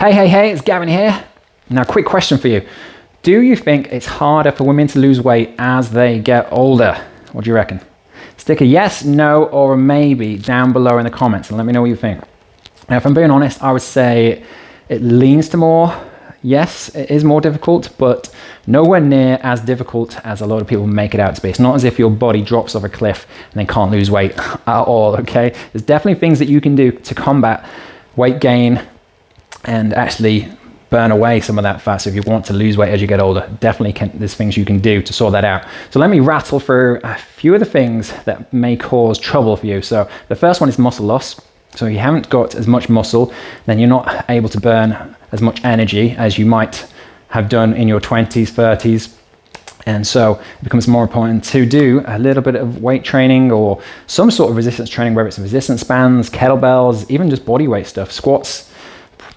Hey, hey, hey, it's Gavin here. Now, quick question for you. Do you think it's harder for women to lose weight as they get older? What do you reckon? Stick a yes, no, or a maybe down below in the comments and let me know what you think. Now, if I'm being honest, I would say it leans to more yes, it is more difficult, but nowhere near as difficult as a lot of people make it out to be. It's not as if your body drops off a cliff and then can't lose weight at all, okay? There's definitely things that you can do to combat weight gain and actually burn away some of that fat. So if you want to lose weight as you get older, definitely can, there's things you can do to sort that out. So let me rattle through a few of the things that may cause trouble for you. So the first one is muscle loss. So if you haven't got as much muscle, then you're not able to burn as much energy as you might have done in your 20s, 30s. And so it becomes more important to do a little bit of weight training or some sort of resistance training, whether it's resistance bands, kettlebells, even just body weight stuff, squats,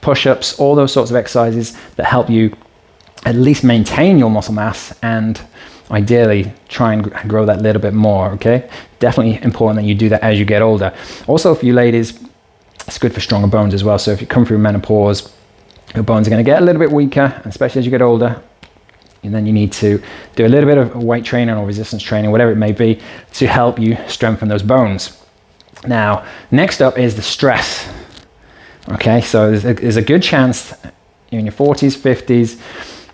push-ups, all those sorts of exercises that help you at least maintain your muscle mass and ideally try and grow that little bit more, okay? Definitely important that you do that as you get older. Also for you ladies, it's good for stronger bones as well. So if you come through menopause, your bones are going to get a little bit weaker, especially as you get older. And then you need to do a little bit of weight training or resistance training, whatever it may be, to help you strengthen those bones. Now, next up is the stress. Okay, so there's a, good chance in your 40s, 50s,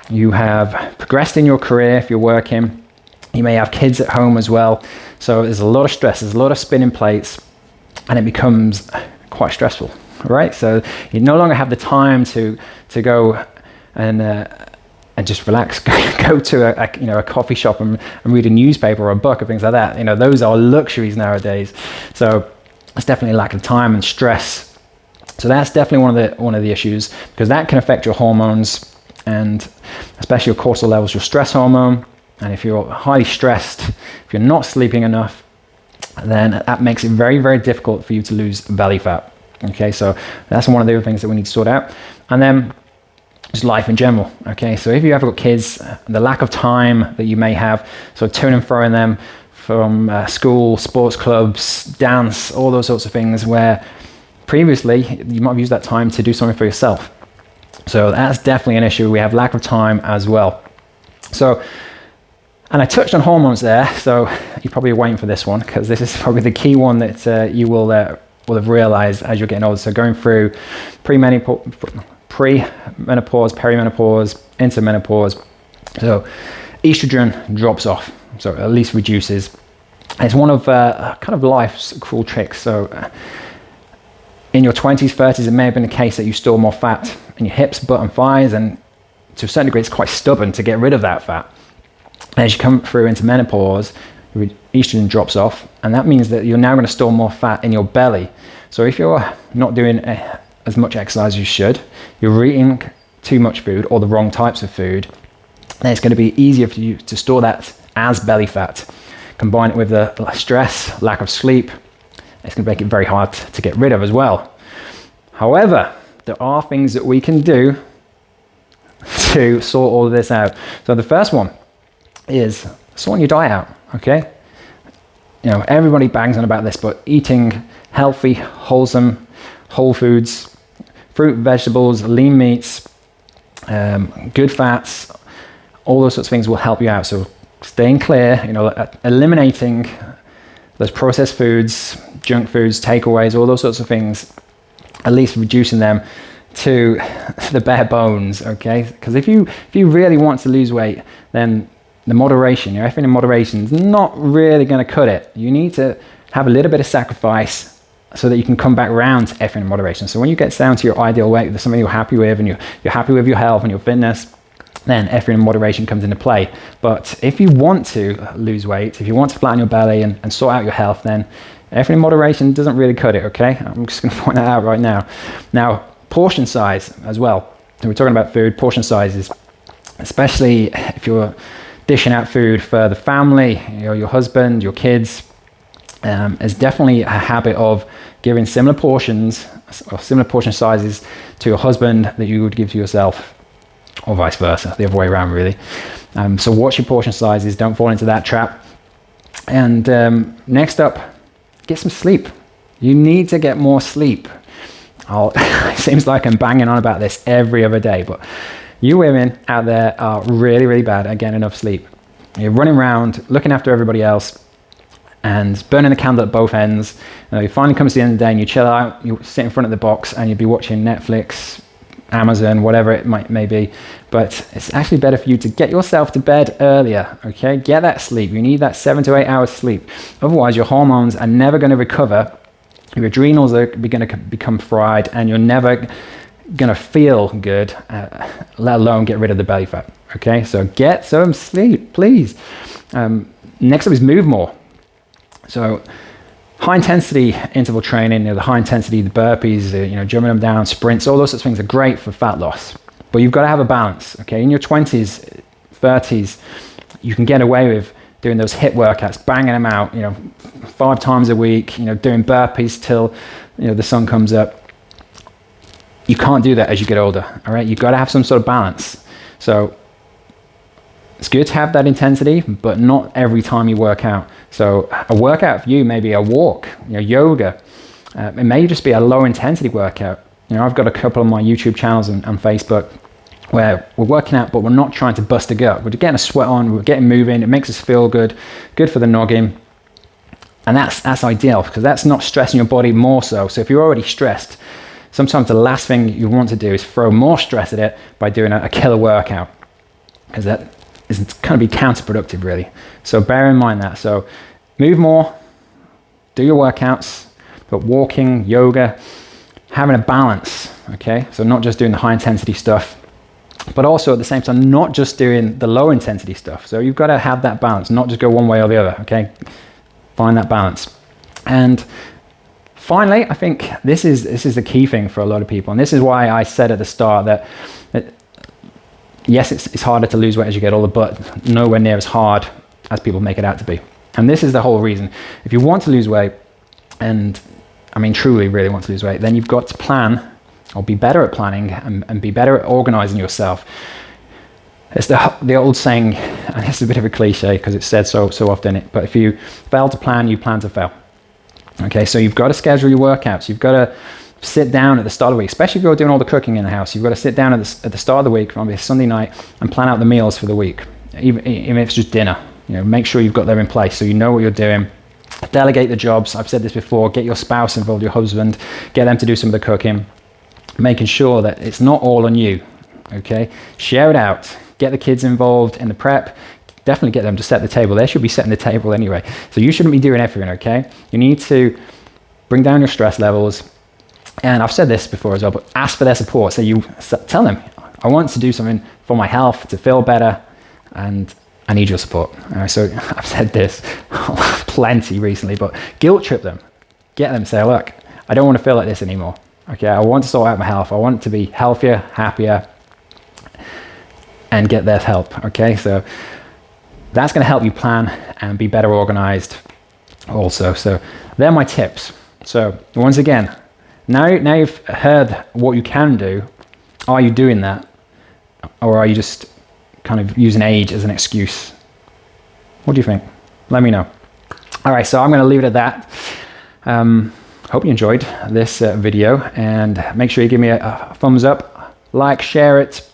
you have progressed in your career if you're working, you may have kids at home as well. So there's a lot of stress, there's a lot of spinning plates, and it becomes quite stressful right? So you no longer have the time to, to go and, uh, and just relax, go to a, a, you know, a coffee shop and, and read a newspaper or a book or things like that. You know, those are luxuries nowadays. So it's definitely a lack of time and stress. So that's definitely one of the, one of the issues because that can affect your hormones and especially your cortisol levels, your stress hormone. And if you're highly stressed, if you're not sleeping enough, then that makes it very, very difficult for you to lose belly fat. Okay, so that's one of the other things that we need to sort out. And then just life in general. Okay, so if you ever got kids, the lack of time that you may have, so to and throwing them from uh, school, sports clubs, dance, all those sorts of things where previously you might have used that time to do something for yourself. So that's definitely an issue. We have lack of time as well. So, and I touched on hormones there, so you're probably waiting for this one because this is probably the key one that uh, you will uh, will have realized as you're getting older. So going through pre-menopause, pre-menopause, perimenopause, into menopause. So estrogen drops off, so at least reduces. It's one of uh, kind of life's cruel tricks. So in your 20s, 30s, it may have been the case that you store more fat in your hips, butt and thighs, and to a certain degree, it's quite stubborn to get rid of that fat. as you come through into menopause, estrogen drops off, and that means that you're now going to store more fat in your belly. So if you're not doing a, as much exercise as you should, you're eating too much food or the wrong types of food, then it's going to be easier for you to store that as belly fat. Combine it with the stress, lack of sleep, it's going to make it very hard to get rid of as well. However, there are things that we can do to sort all of this out. So the first one is sorting your diet out, okay? You know, everybody bangs on about this, but eating healthy, wholesome, whole foods, fruit, vegetables, lean meats, um, good fats, all those sorts of things will help you out. So staying clear, you know, eliminating those processed foods, junk foods, takeaways, all those sorts of things, at least reducing them to the bare bones, okay? Because if you, if you really want to lose weight, then the moderation, your effort in moderation is not really going to cut it. You need to have a little bit of sacrifice so that you can come back around to effort in moderation. So when you get down to your ideal weight, there's something you're happy with and you're, you're happy with your health and your fitness, then effort in moderation comes into play. But if you want to lose weight, if you want to flatten your belly and, and sort out your health, then effort in moderation doesn't really cut it, okay? I'm just going to point that out right now. Now, portion size as well. So we're talking about food, portion sizes, especially if you're dishing out food for the family, you know, your husband, your kids, um, is definitely a habit of giving similar portions or similar portion sizes to your husband that you would give to yourself or vice versa, the other way around really. Um, so watch your portion sizes, don't fall into that trap. And um, next up, get some sleep. You need to get more sleep. I'll, it seems like I'm banging on about this every other day, but you women out there are really, really bad at getting enough sleep. You're running around, looking after everybody else, and burning the candle at both ends. You, know, you finally comes to the end of the day and you chill out, you sit in front of the box and you'd be watching Netflix, Amazon, whatever it might may be. But it's actually better for you to get yourself to bed earlier, okay? Get that sleep. You need that seven to eight hours sleep. Otherwise, your hormones are never going to recover. Your adrenals are going to become fried and you're never going to feel good, uh, let alone get rid of the belly fat, okay? So get some sleep, please. Um, next up is move more. So high intensity interval training, you know, the high intensity, the burpees, you know, jumping them down, sprints, all those sorts of things are great for fat loss. But you've got to have a balance, okay? In your 20s, 30s, you can get away with doing those HIIT workouts, banging them out, you know, five times a week, you know, doing burpees till, you know, the sun comes up. You can't do that as you get older, all right? You've got to have some sort of balance. So it's good to have that intensity, but not every time you work out. So a workout for you may be a walk, you know, yoga. Uh, it may just be a low intensity workout. You know, I've got a couple of my YouTube channels and, and Facebook where we're working out, but we're not trying to bust a gut. We're getting a sweat on, we're getting moving, it makes us feel good, good for the noggin. And that's, that's ideal because that's not stressing your body more so. So if you're already stressed, sometimes the last thing you want to do is throw more stress at it by doing a, a killer workout because that is kind of be counterproductive really. So bear in mind that. So move more, do your workouts, but walking, yoga, having a balance, okay? So not just doing the high intensity stuff, but also at the same time, not just doing the low intensity stuff. So you've got to have that balance, not just go one way or the other, okay? Find that balance. And finally, I think this is, this is the key thing for a lot of people. And this is why I said at the start that, that yes, it's, it's harder to lose weight as you get older, but nowhere near as hard as people make it out to be. And this is the whole reason. If you want to lose weight, and I mean truly really want to lose weight, then you've got to plan or be better at planning and, and be better at organizing yourself. It's the, the old saying, and it's a bit of a cliche because it's said so, so often, but if you fail to plan, you plan to fail. Okay, so you've got to schedule your workouts. You've got to sit down at the start of the week, especially if you're doing all the cooking in the house. You've got to sit down at the, at the start of the week, maybe Sunday night, and plan out the meals for the week, even, even if it's just dinner. You know, make sure you've got them in place so you know what you're doing. Delegate the jobs. I've said this before. Get your spouse involved, your husband. Get them to do some of the cooking. Making sure that it's not all on you. Okay, share it out. Get the kids involved in the prep definitely get them to set the table. They should be setting the table anyway. So you shouldn't be doing everything, okay? You need to bring down your stress levels, and I've said this before as well, but ask for their support. So you tell them, I want to do something for my health, to feel better, and I need your support. So I've said this plenty recently, but guilt trip them. Get them, say, look, I don't want to feel like this anymore. Okay, I want to sort out my health. I want to be healthier, happier, and get their help. Okay, so that's going to help you plan and be better organized also. So they're my tips. So once again, now, now you've heard what you can do, are you doing that? Or are you just kind of using age as an excuse? What do you think? Let me know. All right, so I'm going to leave it at that. Um, hope you enjoyed this uh, video and make sure you give me a, a thumbs up, like, share it,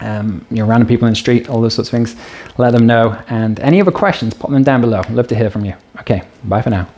um, you know, random people in the street, all those sorts of things. Let them know. And any other questions, pop them down below. Love to hear from you. Okay, bye for now.